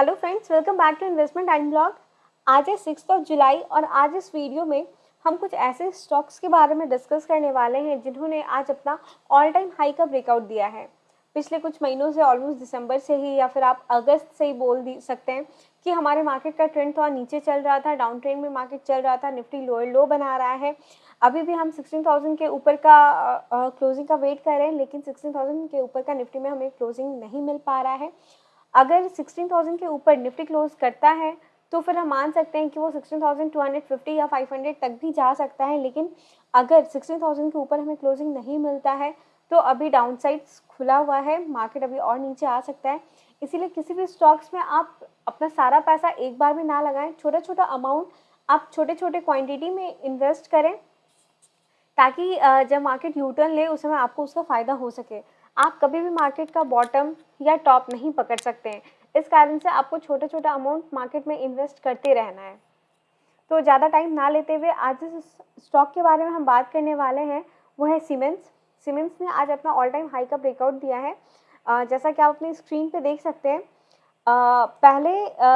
Hello friends welcome back to investment and blog आज है six of जुलाई और आज इस वीडियो में हम कुछ ऐसे स्टॉक्स के बारे में डिस्कस करने वाले हैं जिन्होंने आज अपना ऑल टाइम हाई का ब्रेकआउट दिया है। पिछले कुछ महीनों से ऑलमोस्ट दिसंबर से ही या फिर आप अगस्त से ही बोल दी सकते हैं कि हमारे मार्केट का ट्रेंड थोड़ा नीचे चल रहा था डाउन ट्रेंड में मार्केट चल रहा था निफ्टी लोअर लो बना रहा है। अभी भी हम 16,000 के ऊपर का क्लोजिंग का वेट कर रहे हैं लेकिन 16,000 के ऊपर का निफ्टी में हमें क्लोजिंग नहीं मिल पा रहा है। अगर 16,000 के ऊपर निफ्टी क्लोज करता है तो फिर हम मान सकते हैं कि वो 16,250 या 500 तक भी जा सकता है लेकिन अगर 16,000 के ऊपर हमें क्लोजिंग नहीं मिलता है तो अभी डाउन साइड्स खुला हुआ है मार्केट अभी और नीचे आ सकता है। इसीलिए किसी भी स्टॉक्स में आप अपना सारा पैसा एक बार में ना लगाएँ छोटा छोटा अमाउंट आप छोटे छोटे क्वांटिटी में इन्वेस्ट करें ताकि जब मार्केट यूटर्न ले उस समय आपको उसका फ़ायदा हो सके। आप कभी भी मार्केट का बॉटम या टॉप नहीं पकड़ सकते हैं। इस कारण से आपको छोटा छोटा अमाउंट मार्केट में इन्वेस्ट करते रहना है। तो ज़्यादा टाइम ना लेते हुए आज जिस स्टॉक के बारे में हम बात करने वाले हैं, वो है सीमेंस सीमेंस ने आज अपना ऑल टाइम हाई का ब्रेकआउट दिया है। जैसा कि आप अपनी स्क्रीन पे देख सकते हैं पहले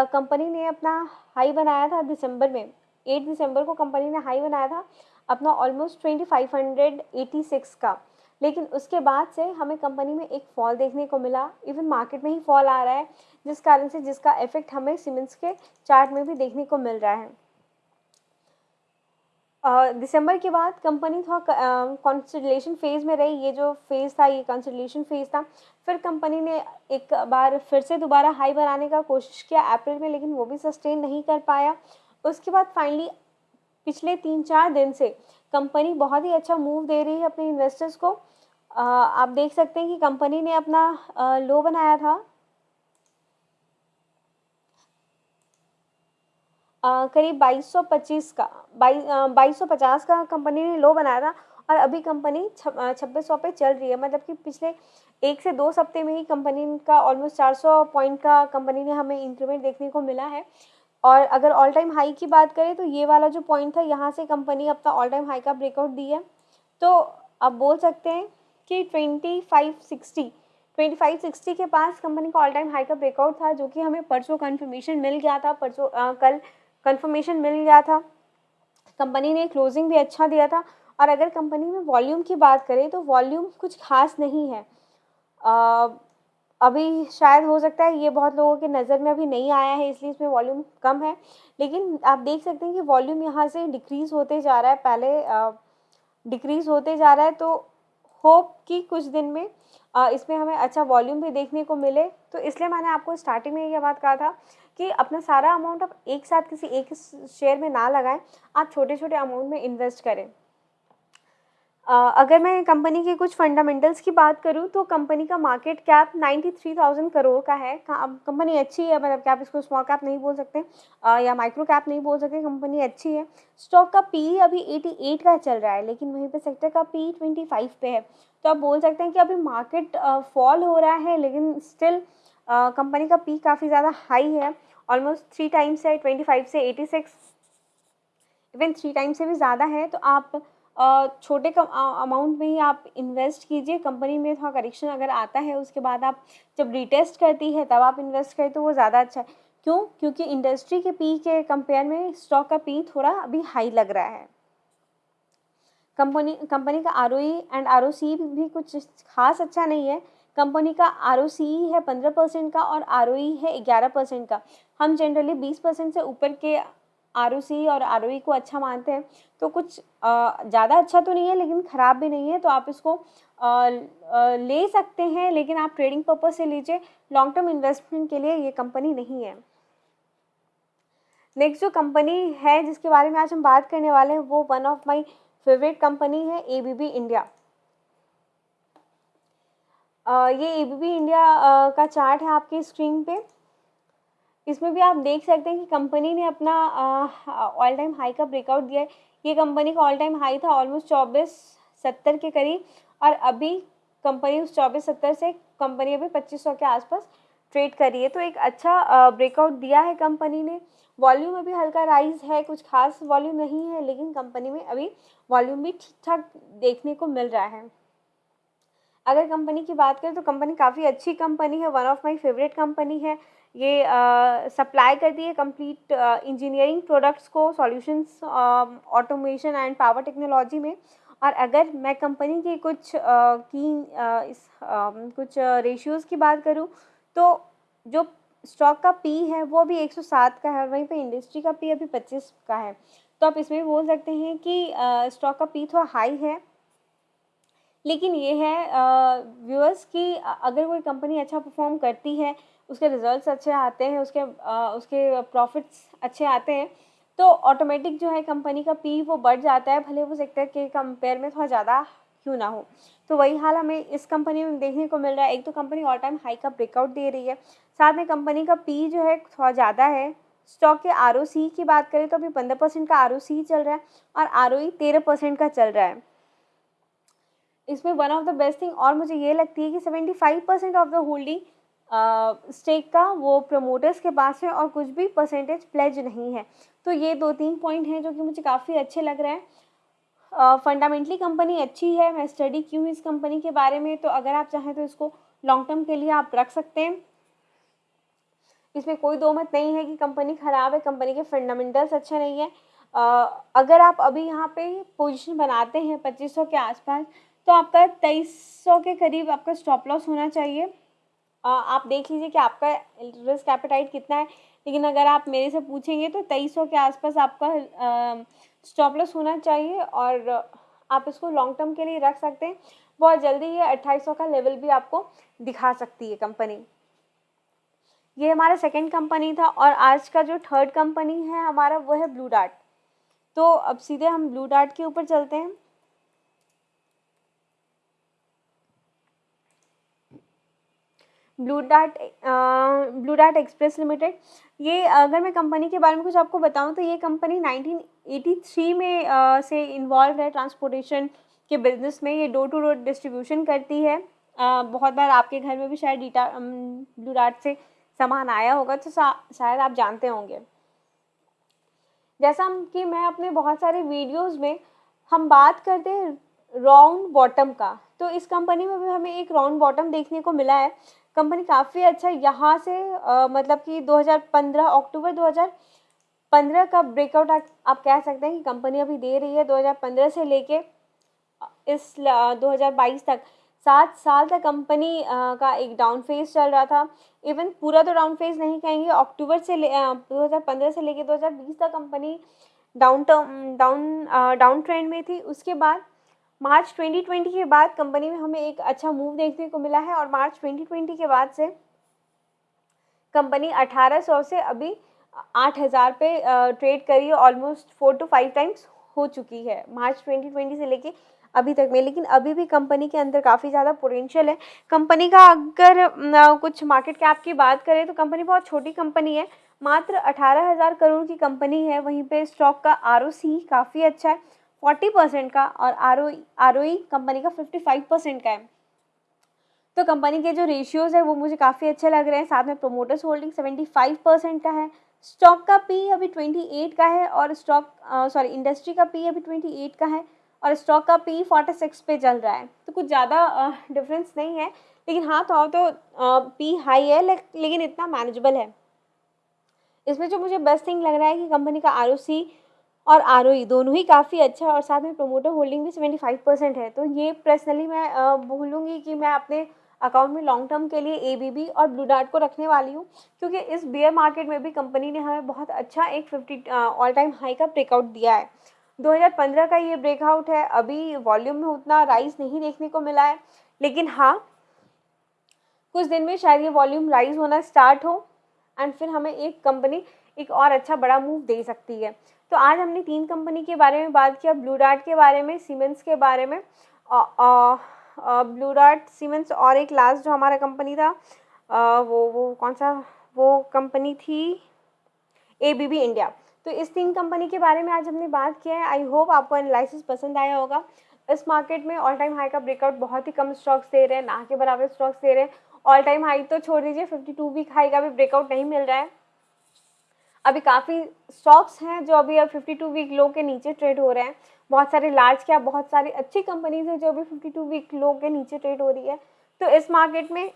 कंपनी ने अपना हाई बनाया था दिसंबर में। एट दिसंबर को कंपनी ने हाई बनाया था अपना almost twenty five hundred eighty six का। लेकिन उसके बाद से हमें कंपनी में एक फॉल देखने को मिला। इवन मार्केट में ही फॉल आ रहा है जिस कारण से जिसका इफ़ेक्ट हमें सीमेंट्स के चार्ट में भी देखने को मिल रहा है। दिसंबर uh, के बाद कंपनी थोड़ा कॉन्सिडलेशन फ़ेज़ में रही। ये जो फ़ेज़ था ये कॉन्सिडलेशन फ़ेज़ था। फिर कंपनी ने एक बार फिर से दोबारा हाई बनाने का कोशिश किया अप्रैल में लेकिन वो भी सस्टेन नहीं कर पाया। उसके बाद फाइनली पिछले तीन चार दिन से कंपनी बहुत ही अच्छा मूव दे रही है अपने इन्वेस्टर्स को। आप देख सकते हैं कि कंपनी ने अपना लो बनाया था। करीब 2225 का बाईस सौ पचास का कंपनी ने लो बनाया था और अभी कंपनी छब्बीस सौ पे चल रही है। मतलब कि पिछले एक से दो सप्ते में ही कंपनी का ऑलमोस्ट 400 पॉइंट का कंपनी ने हमें इंक्रीमेंट देखने को मिला है। और अगर ऑल टाइम हाई की बात करें तो ये वाला जो पॉइंट था, यहाँ से कंपनी अपना ऑल टाइम हाई का ब्रेकआउट दी है। तो आप बोल सकते हैं कि twenty five sixty twenty five sixty के पास कंपनी का ऑल टाइम हाई का ब्रेकआउट था जो कि हमें परसों कन्फर्मेशन मिल गया था परसों कल कन्फर्मेशन मिल गया था। कंपनी ने क्लोजिंग भी अच्छा दिया था। और अगर कंपनी में वॉल्यूम की बात करें तो वॉल्यूम कुछ खास नहीं है। आ, अभी शायद हो सकता है ये बहुत लोगों के नज़र में अभी नहीं आया है इसलिए इसमें वॉल्यूम कम है। लेकिन आप देख सकते हैं कि वॉल्यूम यहाँ से डिक्रीज़ होते जा रहा है। पहले डिक्रीज़ होते जा रहा है तो होप कि कुछ दिन में इसमें हमें अच्छा वॉल्यूम भी देखने को मिले। तो इसलिए मैंने आपको स्टार्टिंग में यह बात कहा था कि अपना सारा अमाउंट आप एक साथ किसी एक शेयर में ना लगाएँ। आप छोटे छोटे अमाउंट में इन्वेस्ट करें। अगर मैं कंपनी के कुछ फंडामेंटल्स की बात करूँ तो कंपनी का मार्केट कैप 93,000 करोड़ का है। कंपनी अच्छी है मतलब क्या आप इसको स्मॉल कैप नहीं बोल सकते या माइक्रो कैप नहीं बोल सकते कंपनी अच्छी है। स्टॉक का पी अभी 88 का चल रहा है लेकिन वहीं पे सेक्टर का पी 25 पे है। तो आप बोल सकते हैं कि अभी मार्केट फॉल हो रहा है लेकिन स्टिल कंपनी का पी काफ़ी ज़्यादा हाई है। ऑलमोस्ट थ्री टाइम्स है ट्वेंटी से एटी इवन थ्री टाइम्स से भी ज़्यादा है। तो आप छोटे कम अमाउंट में ही आप इन्वेस्ट कीजिए। कंपनी में थोड़ा करेक्शन अगर आता है, उसके बाद आप जब रिटेस्ट करती है, तब आप इन्वेस्ट करें तो वो ज़्यादा अच्छा है। क्यों? क्योंकि इंडस्ट्री के पी के कंपेयर में स्टॉक का पी थोड़ा अभी हाई लग रहा है। कंपनी कंपनी का आरओई एंड आरओसी भी कुछ खास अच्छा नहीं है। कंपनी का आर है पंद्रह परसेंट का और आरओई है ग्यारह परसेंट का। हम जनरली बीस परसेंट से ऊपर के आर और आर को अच्छा मानते हैं तो कुछ ज़्यादा अच्छा तो नहीं है, लेकिन ख़राब भी नहीं है तो आप इसको ले सकते हैं, लेकिन आप ट्रेडिंग पर्पज़ से लीजिए लॉन्ग टर्म इन्वेस्टमेंट के लिए ये कंपनी नहीं है। नेक्स्ट जो कंपनी है, जिसके बारे में आज हम बात करने वाले हैं, वो one of my favourite company है एबीबी इंडिया ये एबीबी इंडिया का चार्ट है आपकी स्क्रीन पे। इसमें भी आप देख सकते हैं कि कंपनी ने अपना ऑल टाइम हाई का ब्रेकआउट दिया है। ये कंपनी का ऑल टाइम हाई था ऑलमोस्ट चौबीस सत्तर के करीब और अभी कंपनी उस चौबीस सत्तर से कंपनी अभी पच्चीस सौ के आसपास ट्रेड कर रही है। तो एक अच्छा ब्रेकआउट दिया है कंपनी ने। वॉल्यूम अभी हल्का राइज है, कुछ खास वॉल्यूम नहीं है, लेकिन कंपनी में अभी वॉल्यूम भी ठीक ठाक देखने को मिल रहा है। अगर कंपनी की बात करें तो कंपनी काफ़ी अच्छी कंपनी है one of my favourite company है। ये सप्लाई करती है कंप्लीट इंजीनियरिंग प्रोडक्ट्स को solutions automation and power technology में। और अगर मैं कंपनी की कुछ की इस कुछ रेशियोज़ की बात करूँ तो जो स्टॉक का पी है वो भी 107 का है और वहीं पे इंडस्ट्री का पी अभी 25 का है। तो आप इसमें बोल सकते हैं कि स्टॉक का पी थोड़ा हाई है। लेकिन ये है व्यूअर्स कि अगर कोई कंपनी अच्छा परफॉर्म करती है उसके रिजल्ट्स अच्छे आते हैं उसके आ, उसके प्रॉफिट्स अच्छे आते हैं तो ऑटोमेटिक जो है कंपनी का पी वो बढ़ जाता है भले वो सेक्टर के कंपेयर में थोड़ा ज़्यादा क्यों ना हो। तो वही हाल हमें इस कंपनी में देखने को मिल रहा है। एक तो कंपनी ऑल टाइम हाई का ब्रेकआउट दे रही है। साथ में कंपनी का पी जो है थोड़ा ज़्यादा है। स्टॉक के आरओसी की बात करें तो अभी पंद्रह परसेंट का आर चल रहा है और आर तेरह परसेंट का चल रहा है। इसमें one of the best thing और मुझे ये लगती है कि seventy five percent of the holding stake का वो प्रमोटर्स के पास है और कुछ भी परसेंटेज प्लेज नहीं है। तो ये दो तीन पॉइंट हैं जो कि मुझे काफ़ी अच्छे लग रहे हैं। फंडामेंटली कंपनी अच्छी है, मैं स्टडी क्यों इस कंपनी के बारे में? तो अगर आप चाहें तो इसको लॉन्ग टर्म के लिए आप रख सकते हैं। इसमें कोई दो मत नहीं है कि कंपनी ख़राब है कंपनी के फंडामेंटल्स अच्छे नहीं है। अगर आप अभी यहाँ पे पोजीशन बनाते हैं पच्चीस सौ के आसपास तो आपका तेईस सौ के करीब आपका स्टॉप लॉस होना चाहिए। आप देख लीजिए कि आपका रिस्क एपेटाइट कितना है। लेकिन अगर आप मेरे से पूछेंगे तो तेईस सौ के आसपास आपका स्टॉप लॉस होना चाहिए और आप इसको लॉन्ग टर्म के लिए रख सकते हैं। बहुत जल्दी ये अट्ठाईस का लेवल भी आपको दिखा सकती है कंपनी ये हमारा सेकंड कंपनी था और आज का जो थर्ड कंपनी है हमारा, वो है ब्लू डार्ट तो अब सीधे हम ब्लू डार्ट के ऊपर चलते हैं। Blue Dart Blue Dart Express Limited. ये अगर मैं कंपनी के बारे में कुछ आपको बताऊँ तो ये कंपनी 1983 में uh, से इन्वॉल्व है ट्रांसपोर्टेशन के बिज़नेस में। ये डोर टू डोर डिस्ट्रीब्यूशन करती है। uh, बहुत बार आपके घर में भी शायद डीटा ब्लू डार्ट से सामान आया होगा तो शायद आप जानते होंगे। जैसा कि मैं अपने बहुत सारे वीडियोस में हम बात करते हैं राउंड बॉटम का तो इस कंपनी में भी हमें एक राउंड बॉटम देखने को मिला है। कंपनी काफ़ी अच्छा यहाँ से आ, मतलब कि 2015 अक्टूबर 2015 का ब्रेकआउट आप कह सकते हैं कि कंपनी अभी दे रही है 2015 से लेके इस 2022 तक। सात साल तक कंपनी का एक डाउन फ़ेज़ चल रहा था। इवन पूरा तो डाउन फ़ेज़ नहीं कहेंगे अक्टूबर से ले दो हज़ार पंद्रह से लेके दो हज़ार बीस तक company down term down down trend में थी। उसके बाद मार्च 2020 के बाद कंपनी में हमें एक अच्छा मूव देखने को मिला है और मार्च 2020 के बाद से कंपनी 1800 से अभी 8000 पे ट्रेड करी है। Almost four to five times हो चुकी है। मार्च 2020 से लेके अभी तक में। लेकिन अभी भी कंपनी के अंदर काफ़ी ज़्यादा पोटेंशियल है। कंपनी का अगर कुछ मार्केट कैप की बात करें तो कंपनी बहुत छोटी कंपनी है। मात्र अठारह हज़ार करोड़ की कंपनी है। वहीं पे स्टॉक का आर काफ़ी अच्छा है। फोर्टी परसेंट का और आर ओ आर कंपनी का फिफ्टी फाइव परसेंट का है। तो कंपनी के जो रेशियोज़ है, वो मुझे काफ़ी अच्छे लग रहे हैं। साथ में promoters holding seventy five percent का है। स्टॉक का पी अभी ट्वेंटी एट का है और स्टॉक सॉरी इंडस्ट्री का पी अभी ट्वेंटी एट का है और स्टॉक का पी फोर्टी सिक्स पे चल रहा है। तो कुछ ज़्यादा डिफरेंस नहीं है। लेकिन हाँ थोड़ा तो पी हाई है लेकिन इतना मैनेजेबल है। इसमें जो मुझे बेस्ट थिंग लग रहा है कि कंपनी का आर और आर दोनों ही काफ़ी अच्छा और साथ में प्रोमोटर होल्डिंग भी सेवेंटी फाइव परसेंट है। तो ये पर्सनली मैं बोलूँगी कि मैं अपने अकाउंट में लॉन्ग टर्म के लिए एबीबी और ब्लू डार्ट को रखने वाली हूँ, क्योंकि इस बियर मार्केट में भी कंपनी ने हमें बहुत अच्छा एक फिफ्टी ऑल टाइम हाई का ब्रेकआउट दिया है। 2015 का ये ब्रेकआउट है, अभी वॉल्यूम में उतना राइज नहीं देखने को मिला है, लेकिन हाँ कुछ दिन में शायद ये वॉल्यूम राइज होना स्टार्ट हो। एंड फिर हमें एक कंपनी एक और अच्छा बड़ा मूव दे सकती है। तो आज हमने तीन कंपनी के बारे में बात किया ब्लू डार्ट के बारे में सीमेंस के बारे में। ब्लू डार्ट सीमेंस और एक लास्ट जो हमारा कंपनी था आ, वो वो कौन सा? वो कंपनी थी ए बी बी इंडिया तो इस तीन कंपनी के बारे में आज हमने बात किया है। आई होप आपको एनालिसिस पसंद आया होगा। इस मार्केट में ऑल टाइम हाई का ब्रेकआउट बहुत ही कम स्टॉक्स दे रहे हैं ना के बराबर स्टॉक्स दे रहे हैं। ऑल टाइम हाई तो छोड़ दीजिए फिफ्टी टू वीक हाई का भी ब्रेकआउट नहीं मिल रहा है। अभी काफ़ी स्टॉक्स हैं जो अभी अब 52 वीक लो के नीचे ट्रेड हो रहे हैं। बहुत सारे लार्ज क्या बहुत सारी अच्छी कंपनीज़ हैं जो अभी 52 वीक लो के नीचे ट्रेड हो रही है। तो इस मार्केट में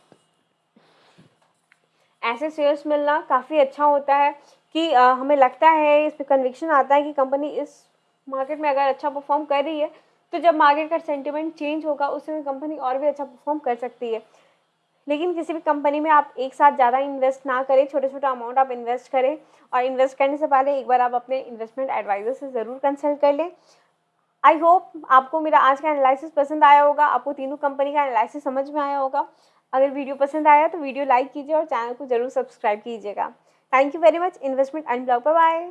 ऐसे शेयर्स मिलना काफ़ी अच्छा होता है कि आ, हमें लगता है इस पर कन्विक्शन आता है कि कंपनी इस मार्केट में अगर अच्छा परफॉर्म कर रही है तो जब मार्केट का सेंटिमेंट चेंज होगा उस समय कंपनी और भी अच्छा परफॉर्म कर सकती है। लेकिन किसी भी कंपनी में आप एक साथ ज़्यादा इन्वेस्ट ना करें छोटे छोटा अमाउंट आप इन्वेस्ट करें और इन्वेस्ट करने से पहले एक बार आप अपने इन्वेस्टमेंट एडवाइज़र से ज़रूर कंसल्ट कर लें। आई होप आपको मेरा आज का एनालिसिस पसंद आया होगा, आपको तीनों कंपनी का एनालिसिस समझ में आया होगा। अगर वीडियो पसंद आया तो वीडियो लाइक कीजिए और चैनल को ज़रूर सब्सक्राइब कीजिएगा। Thank you very much investment and blog bye